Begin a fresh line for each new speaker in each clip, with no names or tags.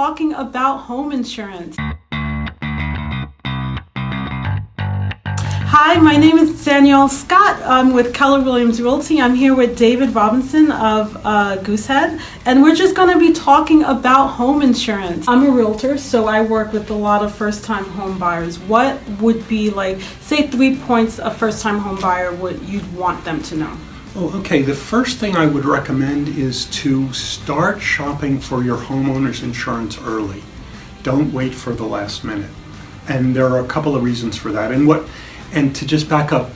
talking about home insurance. Hi, my name is Danielle Scott. I'm with Keller Williams Realty. I'm here with David Robinson of uh, Goosehead, and we're just going to be talking about home insurance. I'm a realtor, so I work with a lot of first time home buyers. What would be like, say, three points a first time home buyer would you'd want them to know?
Oh, okay. The first thing I would recommend is to start shopping for your homeowner's insurance early. Don't wait for the last minute. And there are a couple of reasons for that. And what and to just back up,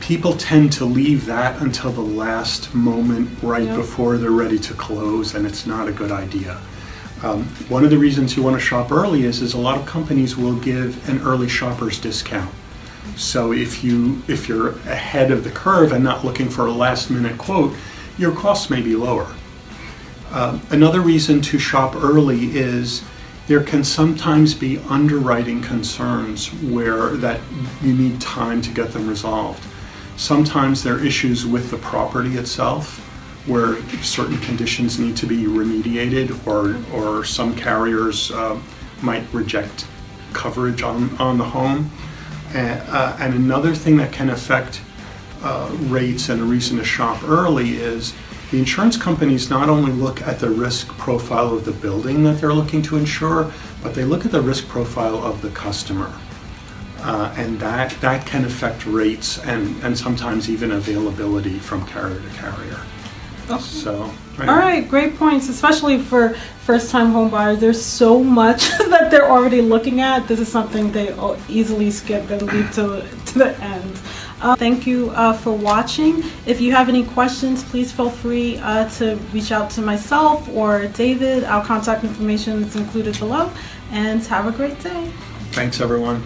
people tend to leave that until the last moment right
Yep.
before they're ready to close and it's not a good idea. Um, one of the reasons you want to shop early is is a lot of companies will give an early shopper's discount. So if you if you're ahead of the curve and not looking for a last minute quote, your costs may be lower. Um, another reason to shop early is there can sometimes be underwriting concerns where that you need time to get them resolved. Sometimes there are issues with the property itself where certain conditions need to be remediated or, or some carriers uh, might reject coverage on, on the home. And, uh, and another thing that can affect uh, rates and a reason to shop early is the insurance companies not only look at the risk profile of the building that they're looking to insure, but they look at the risk profile of the customer. Uh, and that, that can affect rates and, and sometimes even availability from carrier to carrier. So,
All right, great points, especially for first-time home buyers. There's so much they're already looking at. This is something they easily skip and leave to, to the end. Uh, thank you uh, for watching. If you have any questions, please feel free uh, to reach out to myself or David. Our contact information is included below. And have a great day.
Thanks, everyone.